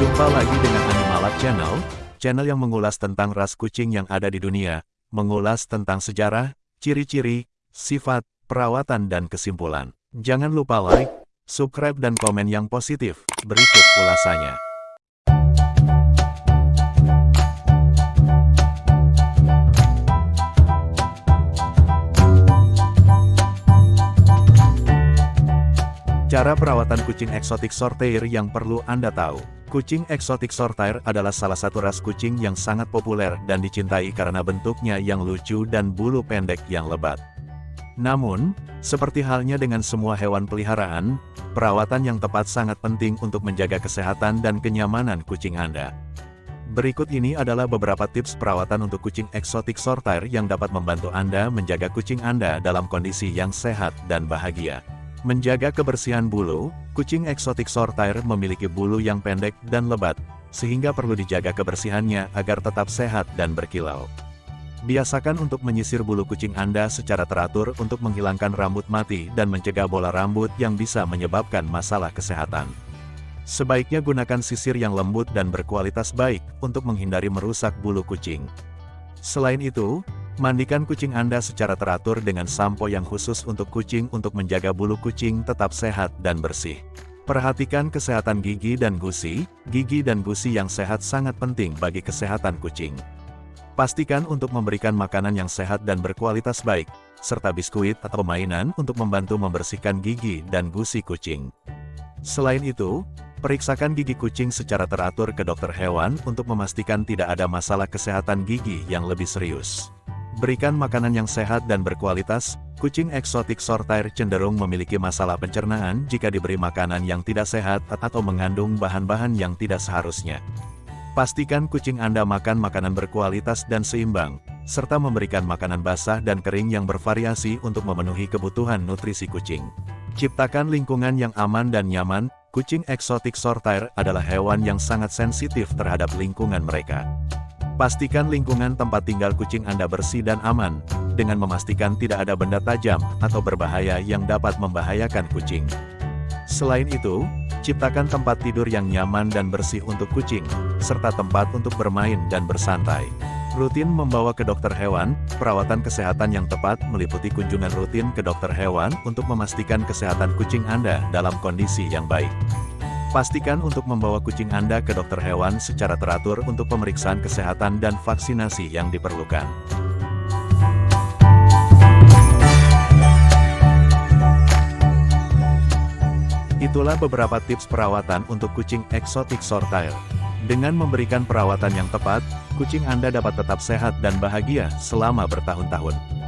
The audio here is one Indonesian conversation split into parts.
Jumpa lagi dengan Animalab Channel, channel yang mengulas tentang ras kucing yang ada di dunia, mengulas tentang sejarah, ciri-ciri, sifat, perawatan dan kesimpulan. Jangan lupa like, subscribe dan komen yang positif. Berikut ulasannya. Cara perawatan kucing eksotik sortair yang perlu Anda tahu. Kucing eksotik sortair adalah salah satu ras kucing yang sangat populer dan dicintai karena bentuknya yang lucu dan bulu pendek yang lebat. Namun, seperti halnya dengan semua hewan peliharaan, perawatan yang tepat sangat penting untuk menjaga kesehatan dan kenyamanan kucing Anda. Berikut ini adalah beberapa tips perawatan untuk kucing eksotik sortair yang dapat membantu Anda menjaga kucing Anda dalam kondisi yang sehat dan bahagia. Menjaga kebersihan bulu, kucing eksotik sortair memiliki bulu yang pendek dan lebat, sehingga perlu dijaga kebersihannya agar tetap sehat dan berkilau. Biasakan untuk menyisir bulu kucing Anda secara teratur untuk menghilangkan rambut mati dan mencegah bola rambut yang bisa menyebabkan masalah kesehatan. Sebaiknya gunakan sisir yang lembut dan berkualitas baik untuk menghindari merusak bulu kucing. Selain itu, Mandikan kucing Anda secara teratur dengan sampo yang khusus untuk kucing untuk menjaga bulu kucing tetap sehat dan bersih. Perhatikan kesehatan gigi dan gusi, gigi dan gusi yang sehat sangat penting bagi kesehatan kucing. Pastikan untuk memberikan makanan yang sehat dan berkualitas baik, serta biskuit atau mainan untuk membantu membersihkan gigi dan gusi kucing. Selain itu, periksakan gigi kucing secara teratur ke dokter hewan untuk memastikan tidak ada masalah kesehatan gigi yang lebih serius. Berikan makanan yang sehat dan berkualitas, kucing eksotik sortair cenderung memiliki masalah pencernaan jika diberi makanan yang tidak sehat atau mengandung bahan-bahan yang tidak seharusnya. Pastikan kucing Anda makan makanan berkualitas dan seimbang, serta memberikan makanan basah dan kering yang bervariasi untuk memenuhi kebutuhan nutrisi kucing. Ciptakan lingkungan yang aman dan nyaman, kucing eksotik sortair adalah hewan yang sangat sensitif terhadap lingkungan mereka. Pastikan lingkungan tempat tinggal kucing Anda bersih dan aman, dengan memastikan tidak ada benda tajam atau berbahaya yang dapat membahayakan kucing. Selain itu, ciptakan tempat tidur yang nyaman dan bersih untuk kucing, serta tempat untuk bermain dan bersantai. Rutin membawa ke dokter hewan, perawatan kesehatan yang tepat meliputi kunjungan rutin ke dokter hewan untuk memastikan kesehatan kucing Anda dalam kondisi yang baik. Pastikan untuk membawa kucing Anda ke dokter hewan secara teratur untuk pemeriksaan kesehatan dan vaksinasi yang diperlukan. Itulah beberapa tips perawatan untuk kucing eksotik sortail. Dengan memberikan perawatan yang tepat, kucing Anda dapat tetap sehat dan bahagia selama bertahun-tahun.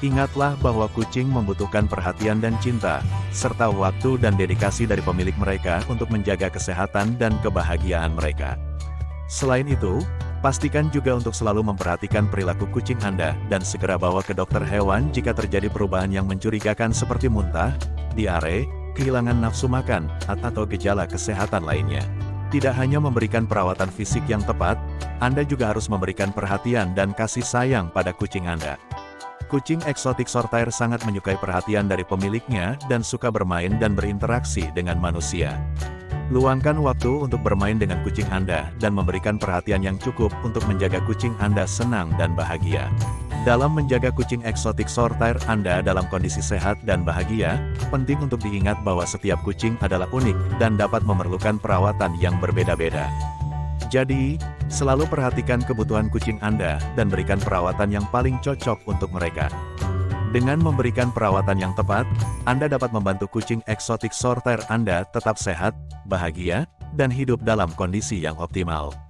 Ingatlah bahwa kucing membutuhkan perhatian dan cinta, serta waktu dan dedikasi dari pemilik mereka untuk menjaga kesehatan dan kebahagiaan mereka. Selain itu, pastikan juga untuk selalu memperhatikan perilaku kucing Anda dan segera bawa ke dokter hewan jika terjadi perubahan yang mencurigakan seperti muntah, diare, kehilangan nafsu makan, atau gejala kesehatan lainnya. Tidak hanya memberikan perawatan fisik yang tepat, Anda juga harus memberikan perhatian dan kasih sayang pada kucing Anda. Kucing eksotik sortair sangat menyukai perhatian dari pemiliknya dan suka bermain dan berinteraksi dengan manusia. Luangkan waktu untuk bermain dengan kucing Anda dan memberikan perhatian yang cukup untuk menjaga kucing Anda senang dan bahagia. Dalam menjaga kucing eksotik sortair Anda dalam kondisi sehat dan bahagia, penting untuk diingat bahwa setiap kucing adalah unik dan dapat memerlukan perawatan yang berbeda-beda. Jadi, selalu perhatikan kebutuhan kucing Anda dan berikan perawatan yang paling cocok untuk mereka. Dengan memberikan perawatan yang tepat, Anda dapat membantu kucing eksotik sorter Anda tetap sehat, bahagia, dan hidup dalam kondisi yang optimal.